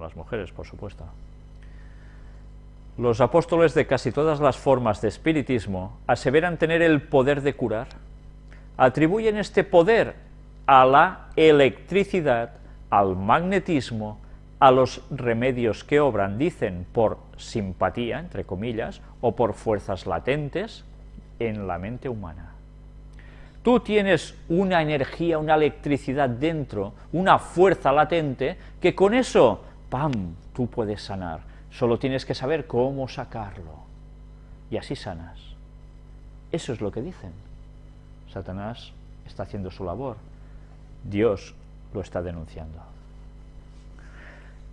las mujeres, por supuesto. Los apóstoles de casi todas las formas de espiritismo aseveran tener el poder de curar. Atribuyen este poder a la electricidad, al magnetismo, a los remedios que obran, dicen, por simpatía, entre comillas, o por fuerzas latentes en la mente humana. Tú tienes una energía, una electricidad dentro, una fuerza latente, que con eso, ¡pam!, tú puedes sanar. Solo tienes que saber cómo sacarlo. Y así sanas. Eso es lo que dicen. Satanás está haciendo su labor. Dios lo está denunciando.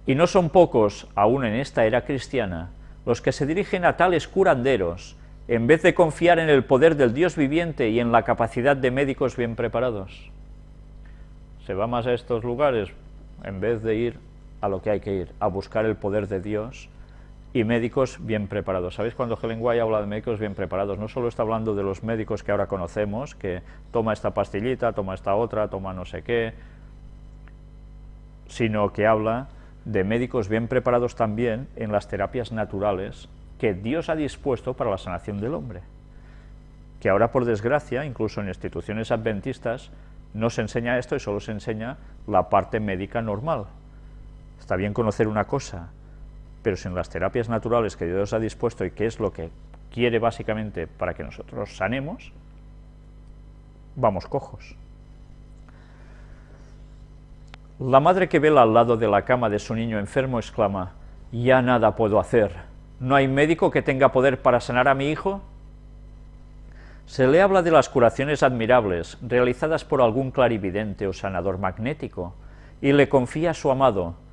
Y no son pocos, aún en esta era cristiana, los que se dirigen a tales curanderos, en vez de confiar en el poder del Dios viviente y en la capacidad de médicos bien preparados. Se va más a estos lugares en vez de ir a lo que hay que ir, a buscar el poder de Dios y médicos bien preparados. ¿Sabéis cuando Helen White habla de médicos bien preparados? No solo está hablando de los médicos que ahora conocemos, que toma esta pastillita, toma esta otra, toma no sé qué, sino que habla de médicos bien preparados también en las terapias naturales que Dios ha dispuesto para la sanación del hombre. Que ahora, por desgracia, incluso en instituciones adventistas, no se enseña esto y solo se enseña la parte médica normal. Está bien conocer una cosa, pero sin las terapias naturales que Dios ha dispuesto y que es lo que quiere básicamente para que nosotros sanemos, vamos cojos. La madre que vela al lado de la cama de su niño enfermo exclama, «Ya nada puedo hacer, ¿no hay médico que tenga poder para sanar a mi hijo?» Se le habla de las curaciones admirables, realizadas por algún clarividente o sanador magnético, y le confía a su amado,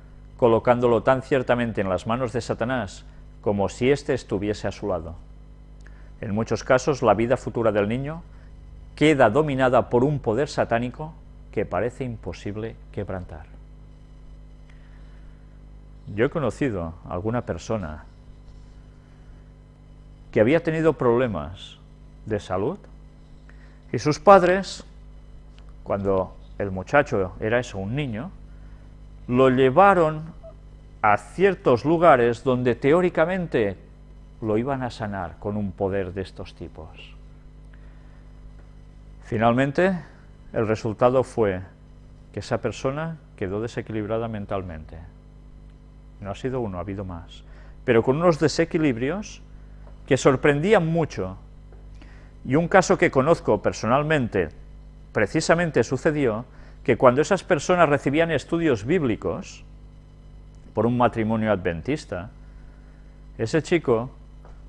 colocándolo tan ciertamente en las manos de Satanás, como si éste estuviese a su lado. En muchos casos, la vida futura del niño queda dominada por un poder satánico que parece imposible quebrantar. Yo he conocido a alguna persona que había tenido problemas de salud y sus padres, cuando el muchacho era eso, un niño, lo llevaron a ciertos lugares donde teóricamente lo iban a sanar con un poder de estos tipos. Finalmente, el resultado fue que esa persona quedó desequilibrada mentalmente. No ha sido uno, ha habido más. Pero con unos desequilibrios que sorprendían mucho. Y un caso que conozco personalmente, precisamente sucedió que cuando esas personas recibían estudios bíblicos, por un matrimonio adventista, ese chico,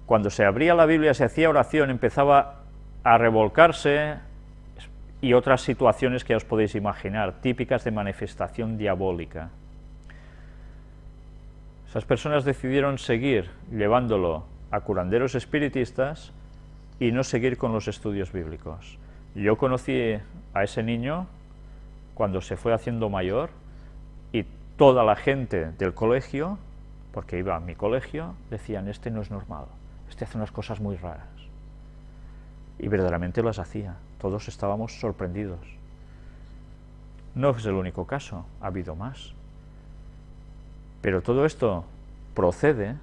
cuando se abría la Biblia, se hacía oración, empezaba a revolcarse, y otras situaciones que os podéis imaginar, típicas de manifestación diabólica. Esas personas decidieron seguir llevándolo a curanderos espiritistas y no seguir con los estudios bíblicos. Yo conocí a ese niño cuando se fue haciendo mayor y toda la gente del colegio, porque iba a mi colegio, decían, este no es normal, este hace unas cosas muy raras. Y verdaderamente las hacía todos estábamos sorprendidos. No es el único caso, ha habido más. Pero todo esto procede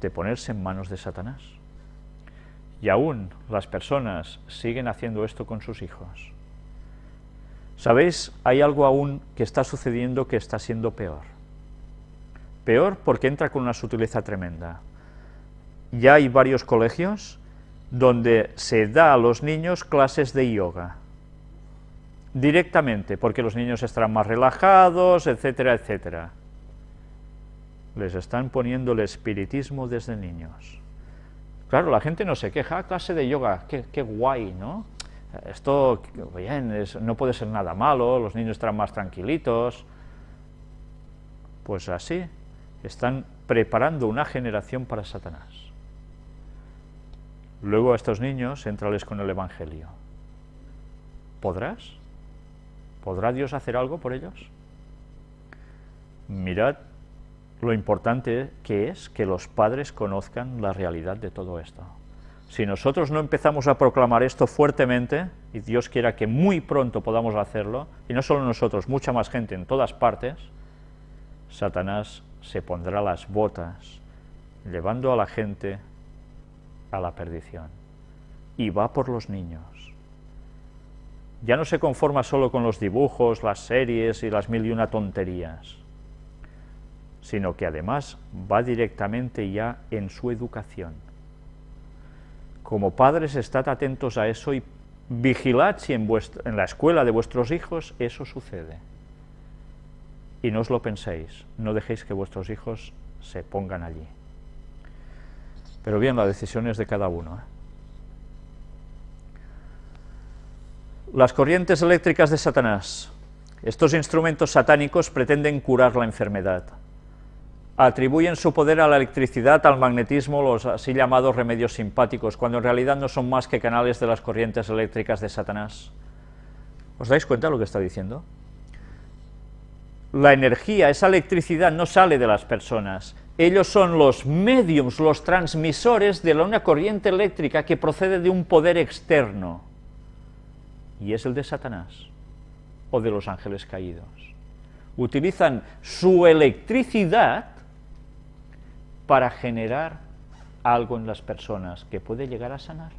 de ponerse en manos de Satanás. Y aún las personas siguen haciendo esto con sus hijos. ¿Sabéis? Hay algo aún que está sucediendo que está siendo peor. Peor porque entra con una sutileza tremenda. Ya hay varios colegios donde se da a los niños clases de yoga, directamente, porque los niños estarán más relajados, etcétera, etcétera. Les están poniendo el espiritismo desde niños. Claro, la gente no se queja, ah, clase de yoga, qué, guay, ¿no? Esto, bien, no puede ser nada malo, los niños estarán más tranquilitos. Pues así, están preparando una generación para Satanás. Luego a estos niños, entrales con el Evangelio. ¿Podrás? ¿Podrá Dios hacer algo por ellos? Mirad lo importante que es que los padres conozcan la realidad de todo esto. Si nosotros no empezamos a proclamar esto fuertemente, y Dios quiera que muy pronto podamos hacerlo, y no solo nosotros, mucha más gente en todas partes, Satanás se pondrá las botas, llevando a la gente a la perdición. Y va por los niños. Ya no se conforma solo con los dibujos, las series y las mil y una tonterías, sino que además va directamente ya en su educación. Como padres, estad atentos a eso y vigilad si en, en la escuela de vuestros hijos eso sucede. Y no os lo penséis, no dejéis que vuestros hijos se pongan allí. Pero bien, la decisión es de cada uno. ¿eh? Las corrientes eléctricas de Satanás. Estos instrumentos satánicos pretenden curar la enfermedad. Atribuyen su poder a la electricidad, al magnetismo, los así llamados remedios simpáticos, cuando en realidad no son más que canales de las corrientes eléctricas de Satanás. ¿Os dais cuenta de lo que está diciendo? La energía, esa electricidad no sale de las personas, ellos son los mediums, los transmisores de una corriente eléctrica que procede de un poder externo, y es el de Satanás, o de los ángeles caídos. Utilizan su electricidad para generar algo en las personas que puede llegar a sanar.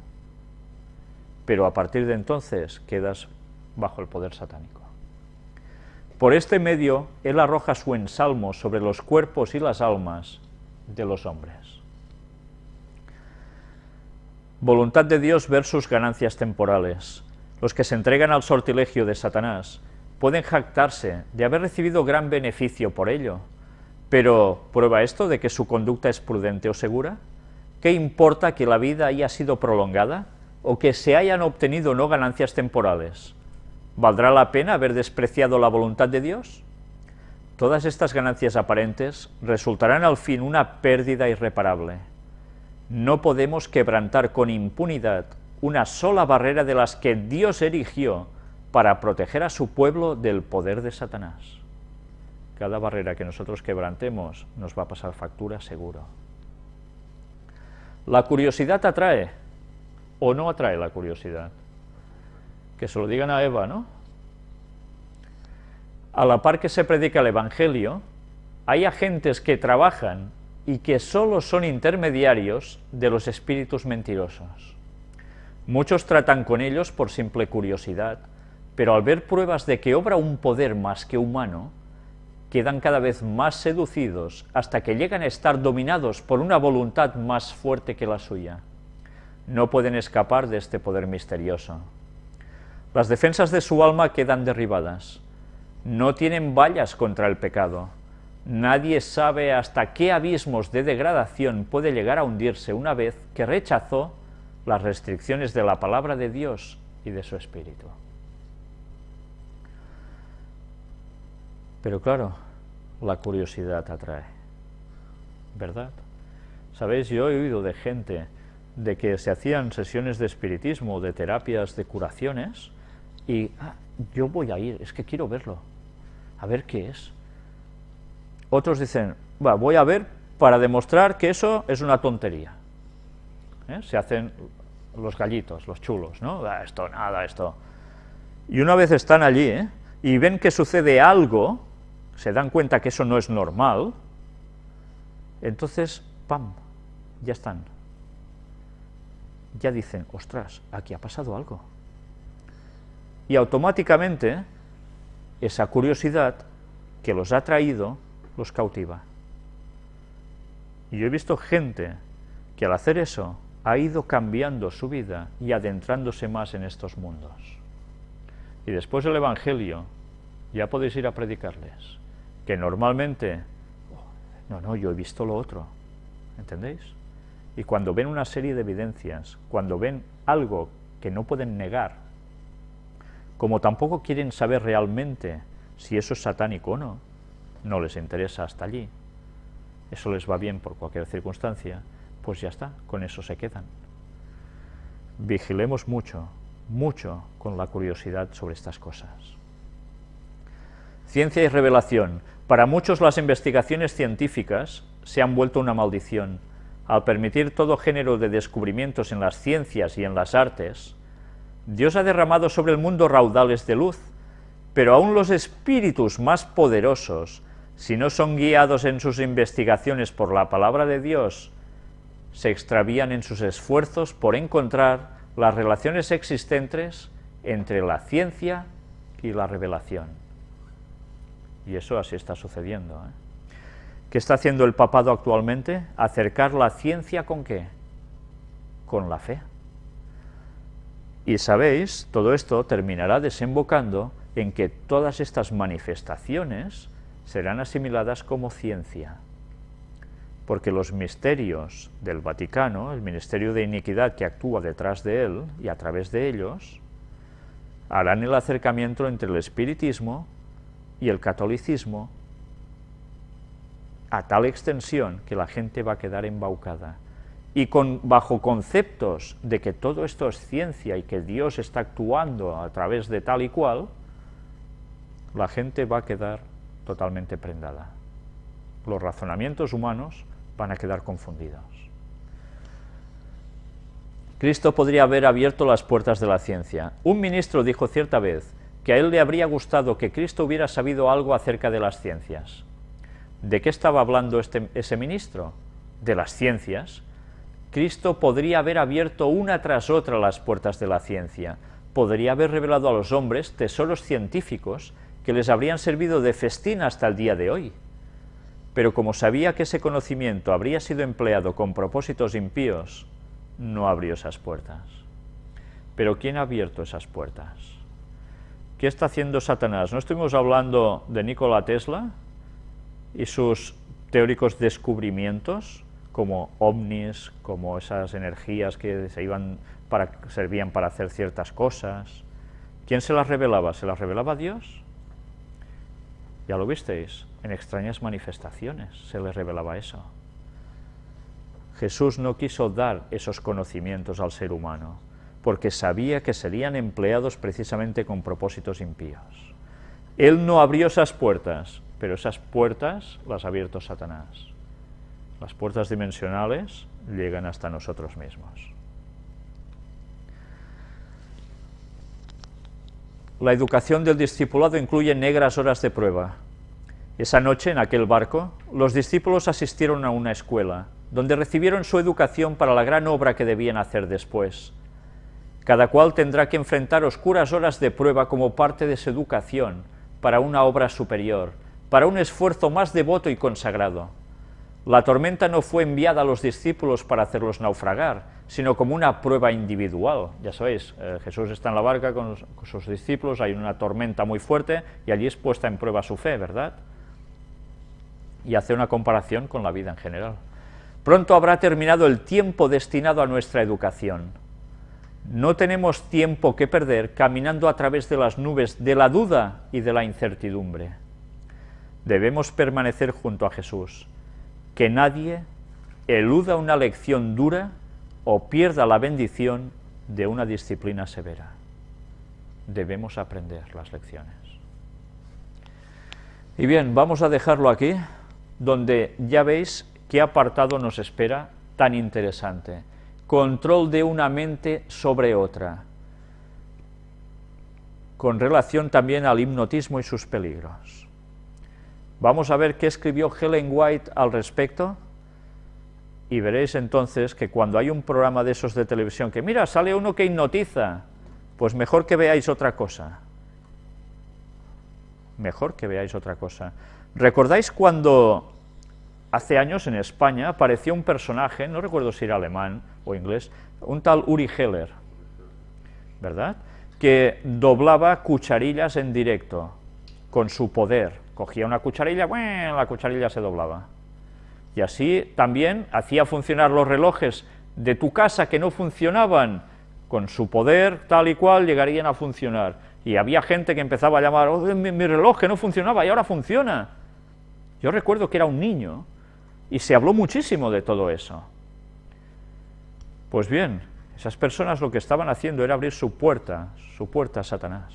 Pero a partir de entonces quedas bajo el poder satánico. Por este medio, él arroja su ensalmo sobre los cuerpos y las almas de los hombres. Voluntad de Dios versus ganancias temporales. Los que se entregan al sortilegio de Satanás pueden jactarse de haber recibido gran beneficio por ello, pero ¿prueba esto de que su conducta es prudente o segura? ¿Qué importa que la vida haya sido prolongada o que se hayan obtenido no ganancias temporales? ¿Valdrá la pena haber despreciado la voluntad de Dios? Todas estas ganancias aparentes resultarán al fin una pérdida irreparable. No podemos quebrantar con impunidad una sola barrera de las que Dios erigió para proteger a su pueblo del poder de Satanás. Cada barrera que nosotros quebrantemos nos va a pasar factura seguro. ¿La curiosidad atrae o no atrae la curiosidad? que se lo digan a Eva, ¿no? A la par que se predica el Evangelio, hay agentes que trabajan y que solo son intermediarios de los espíritus mentirosos. Muchos tratan con ellos por simple curiosidad, pero al ver pruebas de que obra un poder más que humano, quedan cada vez más seducidos hasta que llegan a estar dominados por una voluntad más fuerte que la suya. No pueden escapar de este poder misterioso. Las defensas de su alma quedan derribadas. No tienen vallas contra el pecado. Nadie sabe hasta qué abismos de degradación puede llegar a hundirse una vez que rechazó las restricciones de la palabra de Dios y de su Espíritu. Pero claro, la curiosidad atrae, ¿verdad? Sabéis, yo he oído de gente de que se hacían sesiones de espiritismo, de terapias de curaciones, y ah, yo voy a ir, es que quiero verlo, a ver qué es. Otros dicen, va, voy a ver para demostrar que eso es una tontería. ¿Eh? Se hacen los gallitos, los chulos, ¿no? Ah, esto, nada, esto. Y una vez están allí ¿eh? y ven que sucede algo, se dan cuenta que eso no es normal, entonces, ¡pam!, ya están. Ya dicen, ostras, aquí ha pasado algo y automáticamente esa curiosidad que los ha traído los cautiva. Y yo he visto gente que al hacer eso ha ido cambiando su vida y adentrándose más en estos mundos. Y después del Evangelio ya podéis ir a predicarles, que normalmente, no, no, yo he visto lo otro, ¿entendéis? Y cuando ven una serie de evidencias, cuando ven algo que no pueden negar, como tampoco quieren saber realmente si eso es satánico o no, no les interesa hasta allí, eso les va bien por cualquier circunstancia, pues ya está, con eso se quedan. Vigilemos mucho, mucho con la curiosidad sobre estas cosas. Ciencia y revelación. Para muchos las investigaciones científicas se han vuelto una maldición. Al permitir todo género de descubrimientos en las ciencias y en las artes, Dios ha derramado sobre el mundo raudales de luz, pero aún los espíritus más poderosos si no son guiados en sus investigaciones por la palabra de Dios, se extravían en sus esfuerzos por encontrar las relaciones existentes entre la ciencia y la revelación. Y eso así está sucediendo. ¿eh? ¿Qué está haciendo el papado actualmente? Acercar la ciencia con qué? Con la fe. Y sabéis, todo esto terminará desembocando en que todas estas manifestaciones serán asimiladas como ciencia, porque los misterios del Vaticano, el ministerio de iniquidad que actúa detrás de él y a través de ellos, harán el acercamiento entre el espiritismo y el catolicismo a tal extensión que la gente va a quedar embaucada. Y con, bajo conceptos de que todo esto es ciencia y que Dios está actuando a través de tal y cual, la gente va a quedar totalmente prendada. Los razonamientos humanos van a quedar confundidos. Cristo podría haber abierto las puertas de la ciencia. Un ministro dijo cierta vez que a él le habría gustado que Cristo hubiera sabido algo acerca de las ciencias. ¿De qué estaba hablando este, ese ministro? De las ciencias. Cristo podría haber abierto una tras otra las puertas de la ciencia, podría haber revelado a los hombres tesoros científicos que les habrían servido de festín hasta el día de hoy. Pero como sabía que ese conocimiento habría sido empleado con propósitos impíos, no abrió esas puertas. Pero ¿quién ha abierto esas puertas? ¿Qué está haciendo Satanás? ¿No estuvimos hablando de Nikola Tesla y sus teóricos descubrimientos, como ovnis, como esas energías que se iban para, servían para hacer ciertas cosas? ¿Quién se las revelaba? ¿Se las revelaba Dios? Ya lo visteis, en extrañas manifestaciones se les revelaba eso. Jesús no quiso dar esos conocimientos al ser humano, porque sabía que serían empleados precisamente con propósitos impíos. Él no abrió esas puertas, pero esas puertas las ha abierto Satanás. Las puertas dimensionales llegan hasta nosotros mismos. La educación del discipulado incluye negras horas de prueba. Esa noche, en aquel barco, los discípulos asistieron a una escuela, donde recibieron su educación para la gran obra que debían hacer después. Cada cual tendrá que enfrentar oscuras horas de prueba como parte de su educación para una obra superior, para un esfuerzo más devoto y consagrado. La tormenta no fue enviada a los discípulos para hacerlos naufragar, sino como una prueba individual. Ya sabéis, eh, Jesús está en la barca con, con sus discípulos, hay una tormenta muy fuerte y allí es puesta en prueba su fe, ¿verdad? Y hace una comparación con la vida en general. Pronto habrá terminado el tiempo destinado a nuestra educación. No tenemos tiempo que perder caminando a través de las nubes de la duda y de la incertidumbre. Debemos permanecer junto a Jesús, que nadie eluda una lección dura o pierda la bendición de una disciplina severa. Debemos aprender las lecciones. Y bien, vamos a dejarlo aquí, donde ya veis ¿Qué apartado nos espera tan interesante? Control de una mente sobre otra, con relación también al hipnotismo y sus peligros. Vamos a ver qué escribió Helen White al respecto, y veréis entonces que cuando hay un programa de esos de televisión que, mira, sale uno que hipnotiza, pues mejor que veáis otra cosa. Mejor que veáis otra cosa. ¿Recordáis cuando Hace años en España apareció un personaje, no recuerdo si era alemán o inglés, un tal Uri Heller, ¿verdad?, que doblaba cucharillas en directo, con su poder. Cogía una cucharilla, bueno, la cucharilla se doblaba. Y así también hacía funcionar los relojes de tu casa que no funcionaban, con su poder tal y cual llegarían a funcionar. Y había gente que empezaba a llamar, oh, mi, mi reloj que no funcionaba y ahora funciona. Yo recuerdo que era un niño y se habló muchísimo de todo eso. Pues bien, esas personas lo que estaban haciendo era abrir su puerta, su puerta a Satanás.